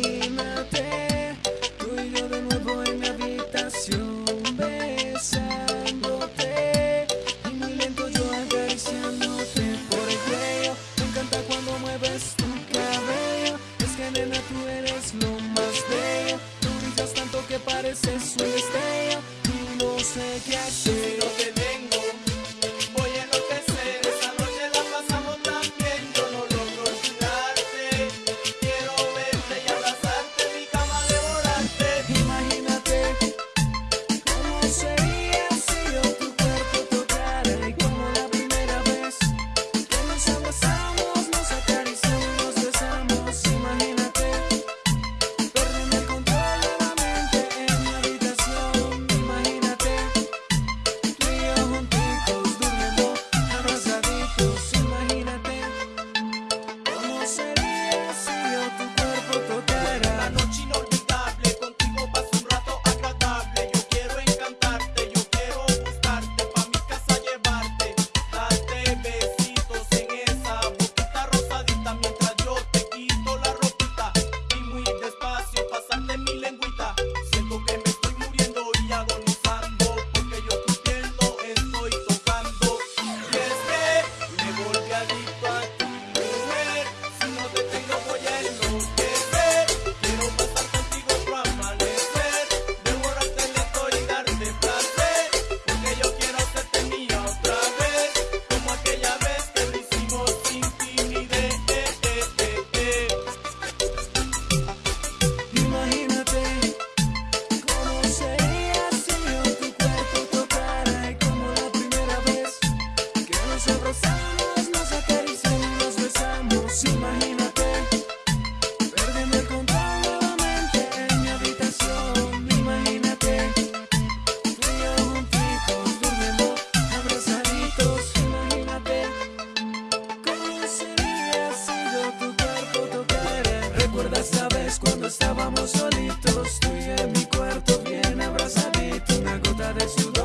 Imagínate, tú y yo de nuevo en mi habitación Besándote y muy lento yo acariciándote Por el cuello, me encanta cuando mueves tu cabello Es que nena tú eres lo más bello. Tú brillas tanto que pareces un estrella estábamos solitos, tú y en mi cuarto bien abrazaditos, una gota de sudor.